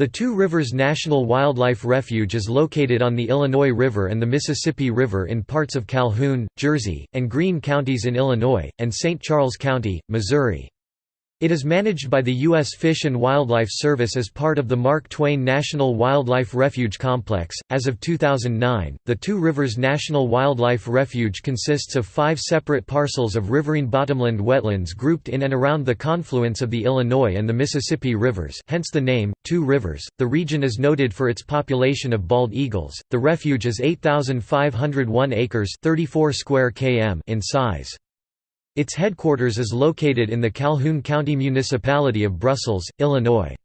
The Two Rivers National Wildlife Refuge is located on the Illinois River and the Mississippi River in parts of Calhoun, Jersey, and Greene counties in Illinois, and St. Charles County, Missouri. It is managed by the U.S. Fish and Wildlife Service as part of the Mark Twain National Wildlife Refuge Complex. As of 2009, the Two Rivers National Wildlife Refuge consists of five separate parcels of riverine bottomland wetlands grouped in and around the confluence of the Illinois and the Mississippi rivers, hence the name, Two Rivers. The region is noted for its population of bald eagles. The refuge is 8,501 acres 34 square km in size. Its headquarters is located in the Calhoun County Municipality of Brussels, Illinois.